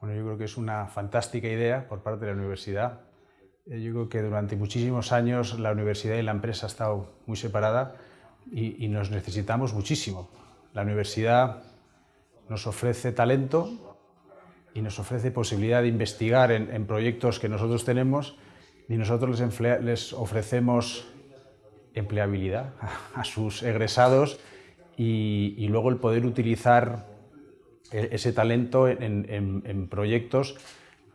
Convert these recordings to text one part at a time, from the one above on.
Bueno, yo creo que es una fantástica idea por parte de la universidad. Eh, yo creo que durante muchísimos años la universidad y la empresa han estado muy separadas y, nos necesitamos muchísimo. La universidad nos ofrece talento y nos ofrece posibilidad de investigar en, proyectos que nosotros tenemos y nosotros les, les ofrecemos empleabilidad a sus egresados y, y luego el poder utilizar ese talento en, proyectos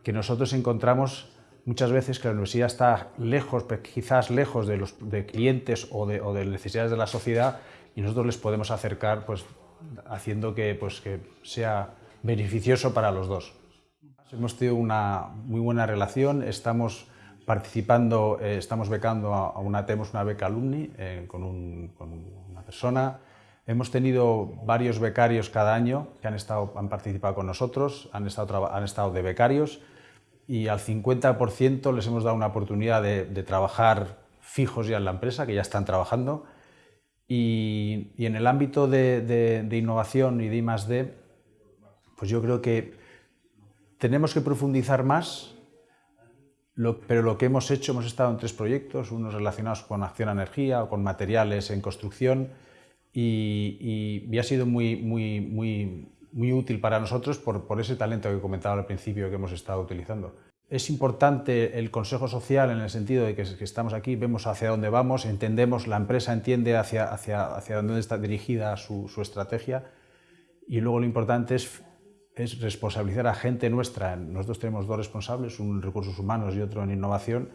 que nosotros encontramos muchas veces que la universidad está lejos, quizás lejos de los de clientes o de, o de, necesidades de la sociedad y nosotros les podemos acercar pues, haciendo que, pues, que sea beneficioso para los dos. Hemos tenido una muy buena relación, estamos participando, eh, estamos becando a, una, tenemos una beca alumni eh, con, un, con una persona, Hemos tenido varios becarios cada año que han, estado, han participado con nosotros, han estado, han estado de becarios y al 50% les hemos dado una oportunidad de, trabajar fijos ya en la empresa, que ya están trabajando. Y, en el ámbito de, innovación y de I+.D., pues yo creo que tenemos que profundizar más, pero lo que hemos hecho, hemos estado en tres proyectos, unos relacionados con acción energía o con materiales en construcción, y, ha sido muy, muy, muy, muy útil para nosotros por, por, ese talento que comentaba al principio que hemos estado utilizando. Es importante el consejo social en el sentido de que, estamos aquí, vemos hacia dónde vamos, entendemos, la empresa entiende hacia, hacia, hacia dónde está dirigida su, su estrategia y luego lo importante es, es responsabilizar a gente nuestra. Nosotros tenemos dos responsables, un en recursos humanos y otro en innovación,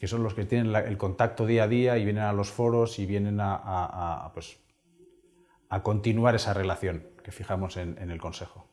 que son los que tienen el contacto día a día y vienen a los foros y vienen a, a, a pues, a continuar esa relación que fijamos en, el Consejo.